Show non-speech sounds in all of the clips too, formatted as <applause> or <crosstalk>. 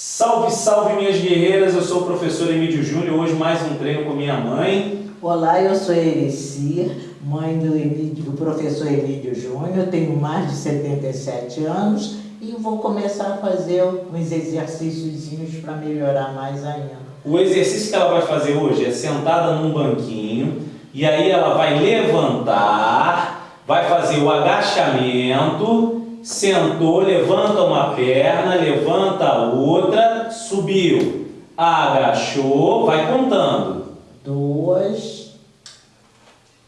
Salve, salve minhas guerreiras, eu sou o professor Emílio Júnior, hoje mais um treino com minha mãe. Olá, eu sou Ereci, mãe do, Emílio, do professor Emílio Júnior, tenho mais de 77 anos e vou começar a fazer uns exercícios para melhorar mais ainda. O exercício que ela vai fazer hoje é sentada num banquinho e aí ela vai levantar, vai fazer o agachamento sentou, levanta uma perna, levanta a outra, subiu, agachou, vai contando. Duas.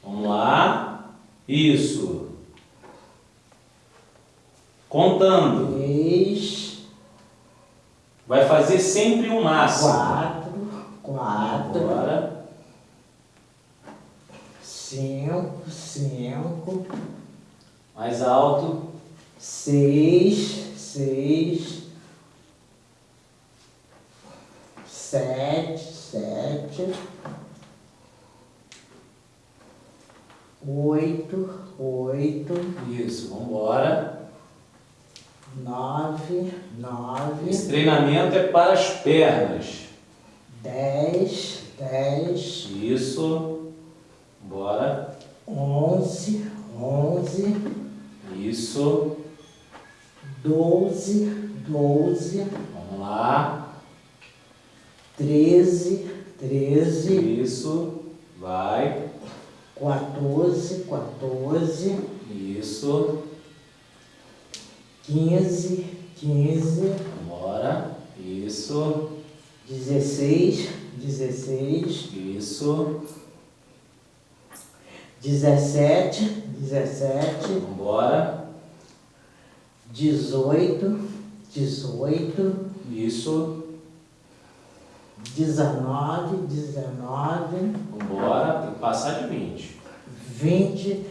Vamos lá. Isso. Contando. Três. Vai fazer sempre o máximo. Quatro. Quatro. Agora. Cinco. Cinco. Mais alto seis, seis, sete, sete, oito, oito. Isso, vamos embora. Nove, nove. Esse treinamento é para as pernas. Dez, dez. Isso. Bora. Onze, onze. Isso doze, doze. Vamos lá. Treze, treze. Isso. Vai. Quatorze, quatorze. Isso. Quinze, quinze. Bora. Isso. Dezesseis, dezesseis. Isso. Dezessete, dezessete. Vambora dezoito, dezoito. Isso. Dezenove, dezenove. Vambora, tem que passar de vinte. Vinte,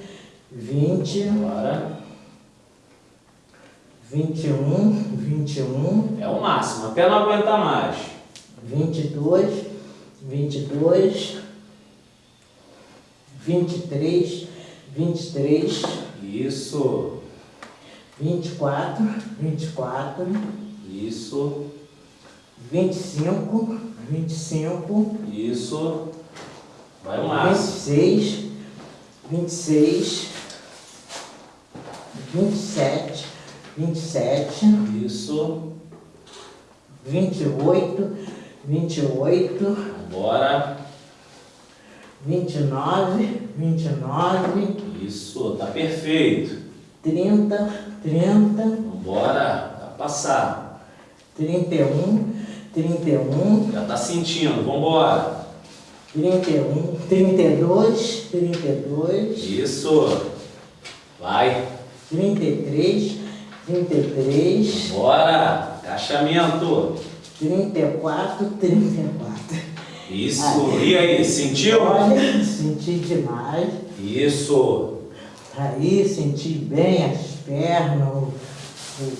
vinte. Bora. Vinte e um, vinte e um. É o máximo, até não aguentar mais. Vinte e dois, vinte e dois. Vinte e três, vinte e três. Isso vinte e quatro, vinte e quatro, isso, vinte e cinco, vinte e cinco, isso, vai e e vinte e sete, vinte e sete, isso, vinte e oito, vinte e oito, bora, vinte e nove, vinte e nove, isso, tá perfeito, trinta, trinta. Vambora, tá passar. Trinta e um, trinta e um. Já tá sentindo, vambora. Trinta e um, trinta e dois, trinta e dois. Isso. Vai. Trinta e três, trinta e três. Bora, agachamento. Trinta e quatro, trinta e quatro. Isso, e aí, sentiu? Olha, senti demais. Isso. Aí senti bem as pernas, o,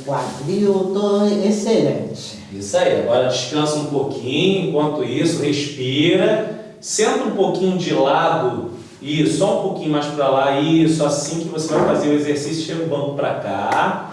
quadril, estou excelente. Isso aí, agora descansa um pouquinho, enquanto isso, respira, senta um pouquinho de lado, isso, só um pouquinho mais para lá, isso, assim que você vai fazer o exercício, chega o banco para cá,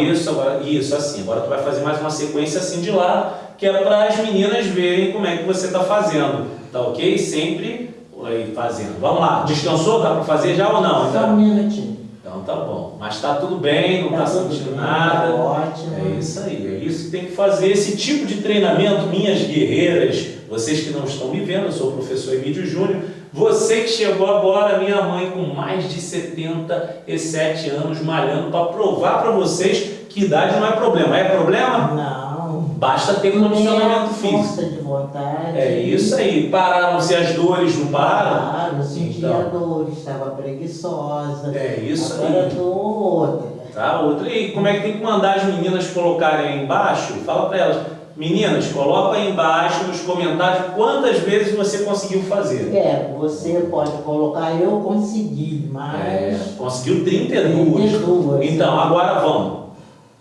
isso, agora, isso, assim, agora tu vai fazer mais uma sequência assim de lado, que é para as meninas verem como é que você está fazendo, tá ok? Sempre aí fazendo. Vamos lá, descansou? Dá para fazer já ou não? Só um minutinho. Então tá bom. Mas tá tudo bem, não tá, tá sentindo bem, nada. Tá ótimo. É isso aí, é isso que tem que fazer. Esse tipo de treinamento, minhas guerreiras, vocês que não estão me vendo, eu sou o professor Emílio Júnior, você que chegou agora, minha mãe com mais de 77 anos malhando para provar para vocês que idade não é problema. É problema? Não. Basta ter condicionamento físico. Força de vontade. É isso aí. Pararam-se as dores, não param? Pararam, sentia então. dores, estava preguiçosa. É isso Agora aí. Agora outra. Tá, outra. E como é que tem que mandar as meninas colocarem aí embaixo? Fala para elas. Meninas, coloca aí embaixo nos comentários quantas vezes você conseguiu fazer. É, você pode colocar, eu consegui, mas... É, conseguiu 32. 32. Então, agora vamos.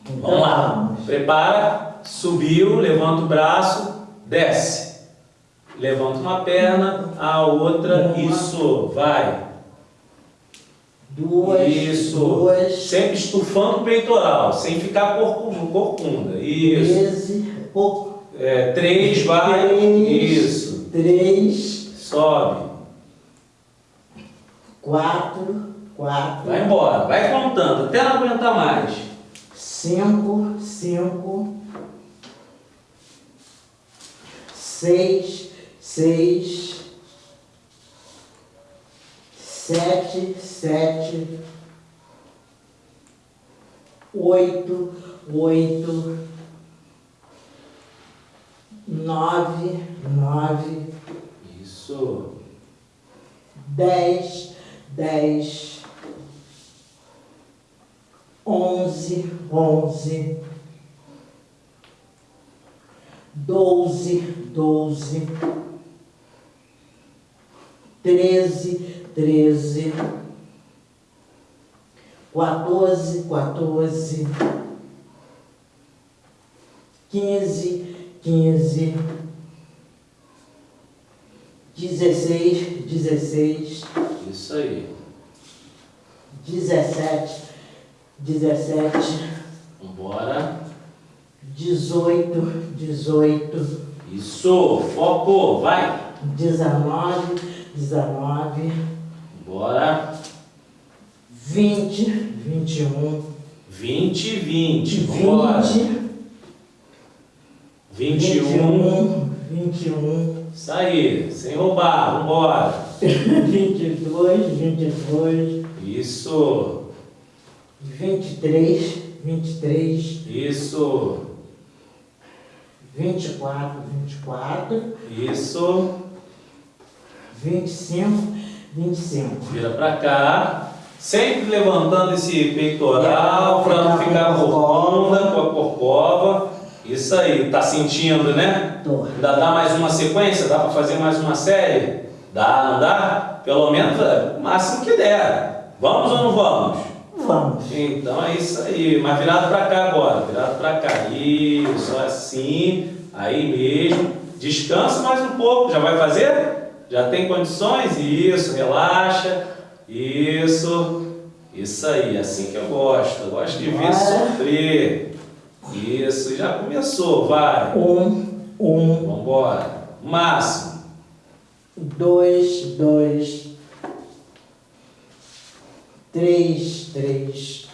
Então, vamos lá. Vamos. Prepara subiu, levanta o braço, desce. Levanta uma perna, a outra, uma. isso, vai. Duas, isso. duas. Sempre estufando o peitoral, sem ficar corcunda. Isso. Treze. É, três, vai. Três. Isso. Três, Sobe. quatro, quatro. Vai embora. Vai contando, até não aguentar mais. Cinco, cinco, seis, seis, sete, sete, oito, oito, nove, nove, Isso. dez, dez, onze, onze, doze, doze, treze, treze, quatorze, quatorze, quinze, quinze, dezesseis, dezesseis, Isso aí. dezessete, dezessete, Vambora. dezoito, dezoito, Isso. Foco. Vai. dezenove, dezenove, Bora. vinte, vinte e um, Vinte, vinte. Vambora. vinte, Vinte e vinte e um. um, vinte e um, Isso aí. Sem roubar. Vambora. <laughs> vinte e dois, vinte e dois, Isso. Vinte e três, vinte e três, Isso. vinte e quatro, vinte e quatro, Isso. vinte e cinco, vinte e cinco. Vira pra cá. Sempre levantando esse peitoral para não ficar ficar com a corcunda com a corcova. Isso aí. Tá sentindo, né? Tô. Ainda dá mais uma sequência? Dá para fazer mais uma série? Dá, não dá? Pelo menos é, o máximo que der. Vamos ou não vamos? Vamos. Então é isso aí. Mas virado para cá agora. Virado para cá. Isso, assim. Aí mesmo. Descansa mais um pouco. Já vai fazer? Já tem condições? Isso, relaxa. Isso. Isso aí, assim que eu gosto. Eu gosto de ver sofrer. Isso, já começou, vai. Um, um, Vambora. Máximo. dois, dois, três, três,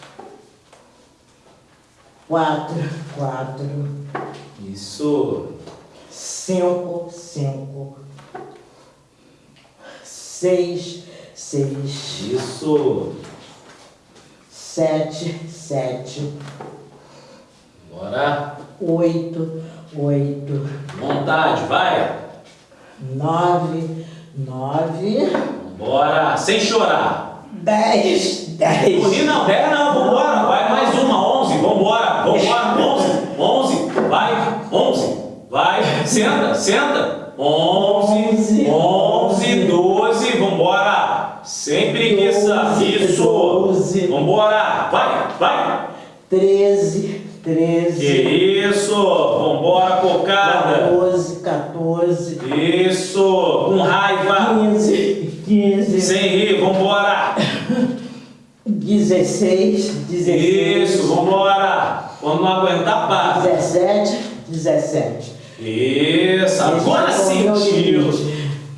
quatro, quatro, Isso. cinco, cinco, seis, seis, Isso. sete, sete, Bora. oito, oito, Vontade, vai. nove, nove, Bora. Sem chorar. Dez, dez. Rir não, 10 não, vambora. Vai mais uma, 11. Vambora. Vambora. 11. 11. Vai. 11. Vai. Senta, senta. 11. 11. 12. Vambora. Sem preguiça. Isso. Doze. Vambora. Vai. Vai. Treze, Que treze, isso. Vambora, cocada. 14, 14, Isso. Com raiva. 15, 15, Sem rir. Vambora. 16, 16, Isso. Vambora. Quando não aguentar, para. 17, 17. Isso, agora sentiu.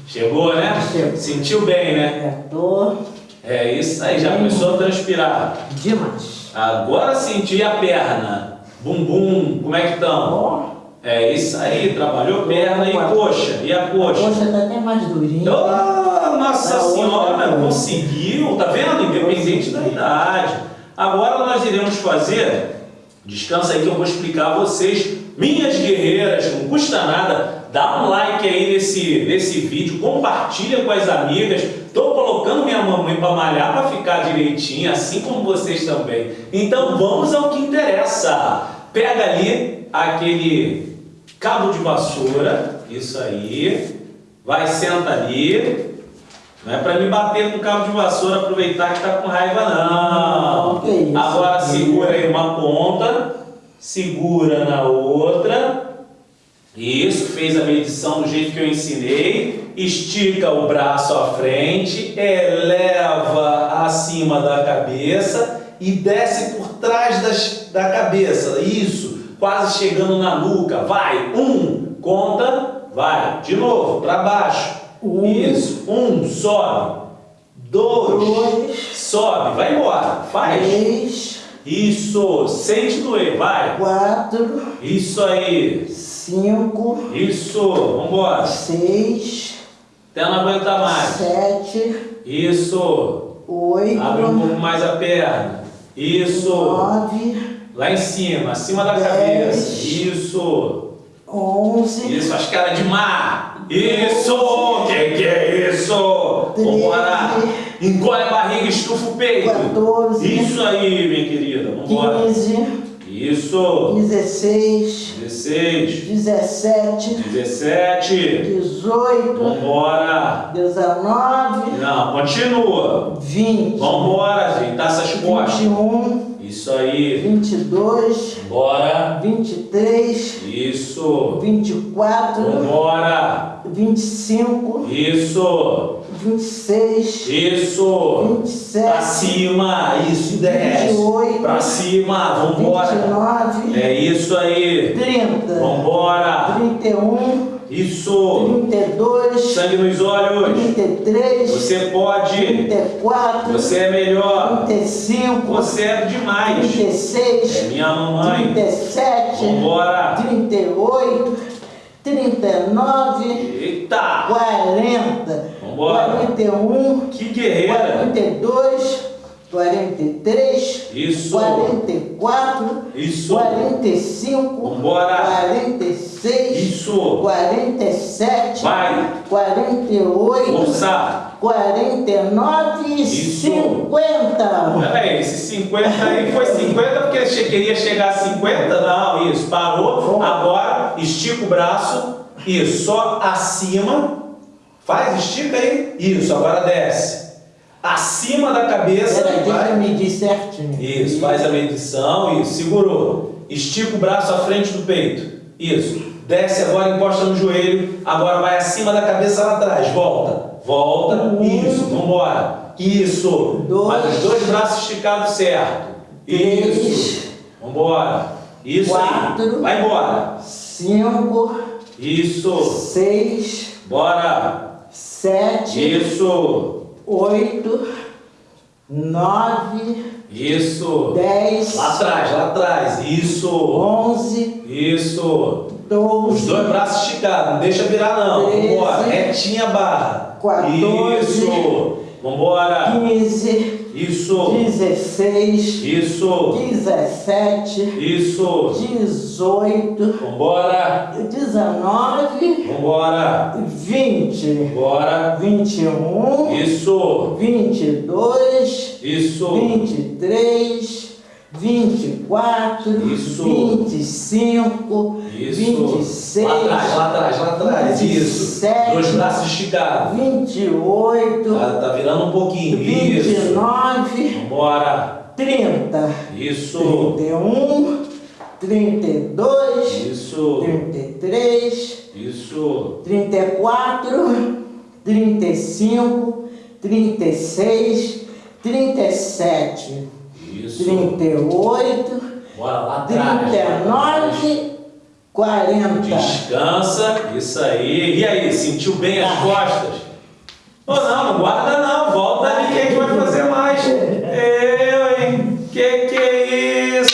Chegou, né? Chegou. Sentiu bem, né? Apertou É isso aí, já começou a transpirar. demais. Agora senti a perna. Bumbum, como é que estão? É isso aí, trabalhou perna e coxa. E a coxa? Poxa, tá até mais durinho. Oh, nossa senhora, conseguiu, tá vendo? Independente da idade. Agora nós iremos fazer, descansa aí que eu vou explicar a vocês, minhas guerreiras, não custa nada, dá um like aí nesse, nesse vídeo, compartilha com as amigas, tô colocando minha mamãe para malhar para ficar direitinho, assim como vocês também. Então vamos ao que interessa. Pega ali aquele cabo de vassoura, isso aí, vai, senta ali, não é para me bater com cabo de vassoura, aproveitar que tá com raiva, não. Não, que isso. Agora segura aí uma ponta, segura na outra. Isso, fez a medição do jeito que eu ensinei. Estica o braço à frente, eleva acima da cabeça e desce por trás das, da cabeça. Isso. quase chegando na nuca. Vai, um, conta, vai. De novo, para baixo. Um. Isso, um, sobe. Dois, Dois. sobe, vai embora. Faz. Três, Isso, sente doer, vai. quatro, Isso aí. cinco, Isso, vambora. seis, Até não aguentar mais. sete, Isso. oito, Abre um pouco mais a perna. Isso. nove, Lá em cima, acima da Dez. cabeça. Isso. onze, Isso, as caras de mar. Isso. Que que é isso? Vambora. Encolhe a barriga, estufa o peito. 14, Isso aí, minha querida. Vambora. 15, Isso. 16, 16. 17, 17. 18, Vambora. 19, Não, continua. 20, Vambora, ajeitar essas costas. 21, Isso aí. 22, Bora. 23, Isso. 24, Vambora. 25, Isso. 26, Isso. 27, Acima. Isso, desce. 28, Pra cima. Vambora. 29, É isso aí. 30, Vambora. 31, Isso. 32, Sangue nos olhos. 33, Você pode. 34, Você é melhor. 35, Você é demais. 36, É minha mamãe. 37, Vambora. 38, 39, Eita. 40, Vambora. 41, Que guerreira. 42, 43, Isso. 44, Isso. 45, Vambora. 46, Isso. 47, Vai. 48, Força. 49 e Isso. 50. Peraí, esse 50 aí foi 50 porque queria chegar a 50? Não, isso, parou. Agora, estica o braço. Isso, só acima. Faz, estica aí. Isso, agora desce. Acima da cabeça. Deixa eu vai. medir certinho. Isso, faz a medição. Isso, segurou. Estica o braço à frente do peito. Isso. Desce agora, encosta no joelho. Agora vai acima da cabeça lá atrás. Volta. Volta. Um. Isso, vambora. Isso. Dois. Faz os dois braços esticados certo. Três. Isso. Vambora. Isso Quatro. aí. Vai embora. 5, Isso. 6, Bora. 7, Isso. 8, 9, Isso. 10, Lá atrás, lá atrás. Isso. 11, Isso. Os 12, dois braços esticados, não deixa virar não. Treze. Vambora, retinha a barra. 14. Isso. Vambora. 15, Isso. 16, Isso. 17, Isso. 18, Vambora. 19, Vambora. 20, Bora. 21, Isso. 22, Isso. 23, 24, Isso. 25, Isso. 26, Lá atrás, lá atrás, lá. Isso. 27, Dois braços esticados. 28, Tá, tá virando um pouquinho. Isso. 29, Vambora. 30, Isso. 31, 32, Isso. 33, Isso. 34, 35, 36, 37, Isso. 38, Bora lá atrás. 39, 40. Descansa, isso aí. E aí, sentiu bem as costas? Ou não, não guarda não, volta ali que a gente vai fazer mais. Eu, hein? Que que é isso?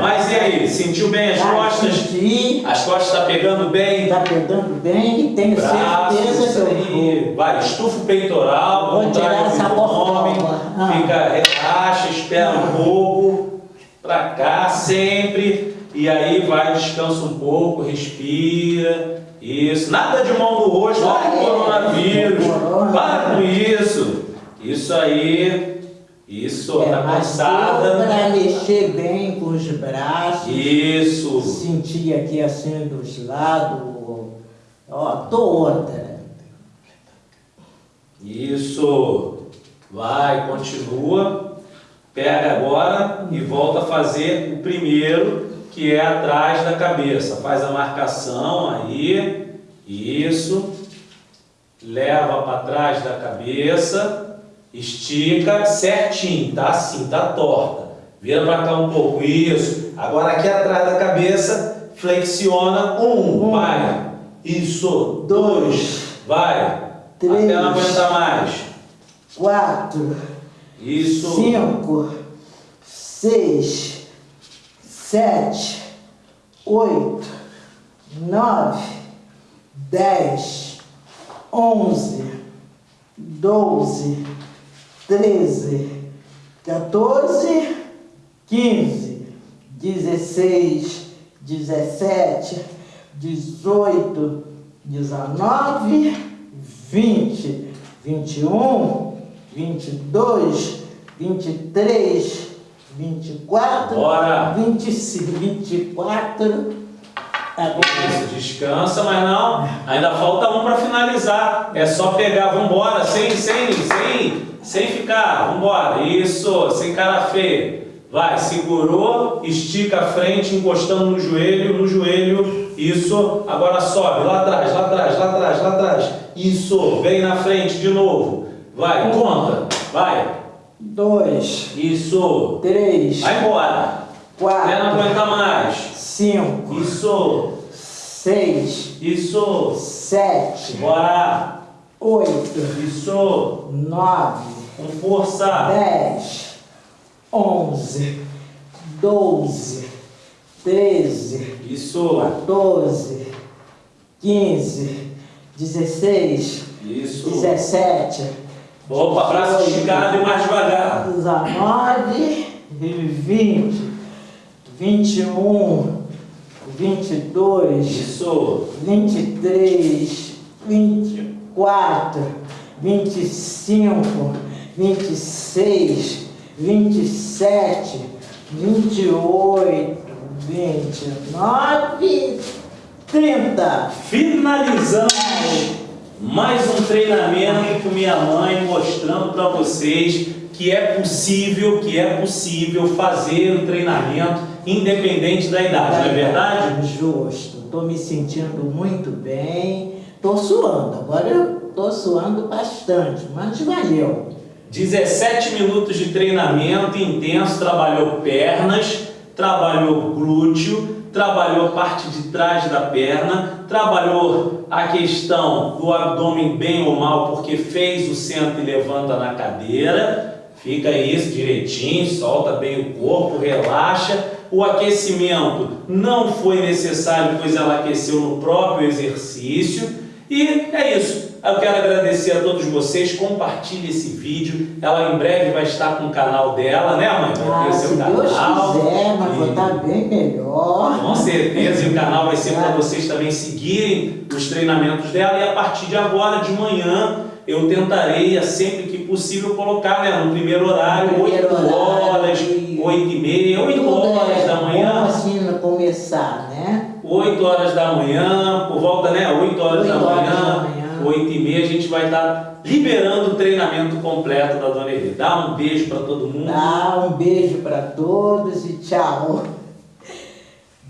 Mas e aí, sentiu bem as Tá costas? senti, As costas tá pegando bem? tá pegando bem tenho certeza que eu aí. Vai, estufa o peitoral, Vou tirar essa porcova. Ah. fica, relaxa, espera um pouco, pra cá sempre, e aí vai, descansa um pouco, respira, isso, nada de mão no rosto, olha o coronavírus, corona. para com isso, isso aí, isso, É, tá cansada, para mexer bem com os braços, isso, sentir aqui assim dos lados, ó, tô outra. Isso. Vai, continua. Pega agora e volta a fazer o primeiro, que é atrás da cabeça. Faz a marcação aí. Isso. Leva para trás da cabeça. Estica certinho, tá assim, tá torta. Vira para cá um pouco. Isso. Agora aqui atrás da cabeça, flexiona. Um, Um. vai. Isso. Dois, vai. Três. Até não aguentar mais. quatro, Isso. cinco, seis, sete, oito, nove, dez, onze, doze, treze, 14, 15, 16, 17, 18, 19, 20, 21, 22, 23, 24, Bora. 25, 24. Agora, Isso, descansa, mas não. Ainda falta um para finalizar. É só pegar, vambora, sem, sem, sem, sem ficar, vambora. Isso, sem cara feia. Vai, segurou, estica a frente, encostando no joelho, no joelho. Isso, agora sobe, lá atrás, lá atrás, lá atrás, lá atrás. Isso, vem na frente de novo. Vai, conta, vai. Dois, Isso, três, vai embora. Até não quatro, aguentar mais. cinco, Isso, seis, isso. sete, Bora! oito, Isso! nove, Com força! dez, onze, doze, treze, Isso! 14, 15, 16, Isso! 17, Opa, braço esticado e mais devagar! 19, 20, 21, 22, Isso! 23, 24, 25, 26, 27, 28, 29, 30. Finalizamos mais um treinamento com minha mãe, mostrando para vocês que é possível, que é possível fazer o treinamento independente da idade, não é verdade? Justo. Estou me sentindo muito bem. Estou suando. Agora eu estou suando bastante, mas valeu. 17 minutos de treinamento intenso, trabalhou pernas, trabalhou glúteo, trabalhou a parte de trás da perna, trabalhou a questão do abdômen bem ou mal, porque fez o centro e levanta na cadeira, fica isso direitinho, solta bem o corpo, relaxa. O aquecimento não foi necessário, pois ela aqueceu no próprio exercício. E é isso. Eu quero agradecer a todos vocês, compartilhe esse vídeo. Ela em breve vai estar com o canal dela, né mãe? Vai ter Ah, seu se canal. Deus quiser, mas E- estar bem melhor. Com certeza, e o canal vai ser para vocês também seguirem os treinamentos dela. E a partir de agora, de manhã, eu tentarei, sempre que possível, colocar né, no primeiro horário, Primeiro 8 horário, horas, e- 8 e meia, 8 Tudo horas é da manhã. Bom assim começar, né? 8 horas da manhã, por volta, né? 8 horas, da, 8 horas manhã, da manhã. 8 e meia, a gente vai estar liberando o treinamento completo da Dona Eli. Dá um beijo para todo mundo. Dá um beijo para todos e tchau.